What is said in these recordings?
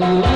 Thank.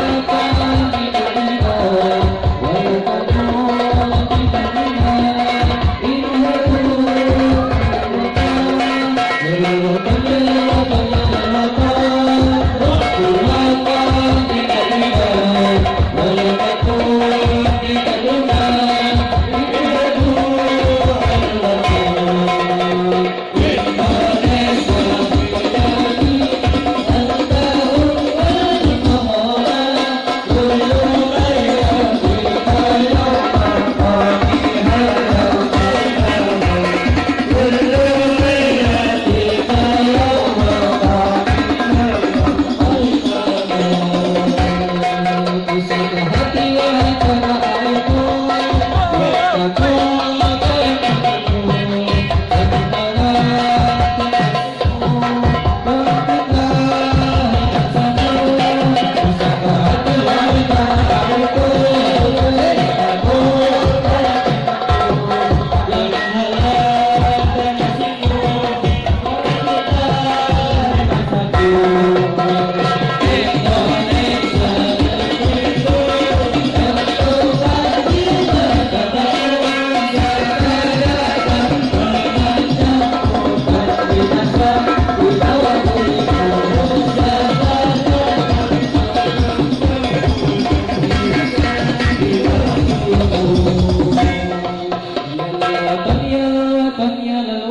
嗯嗯嗯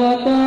Bhagavata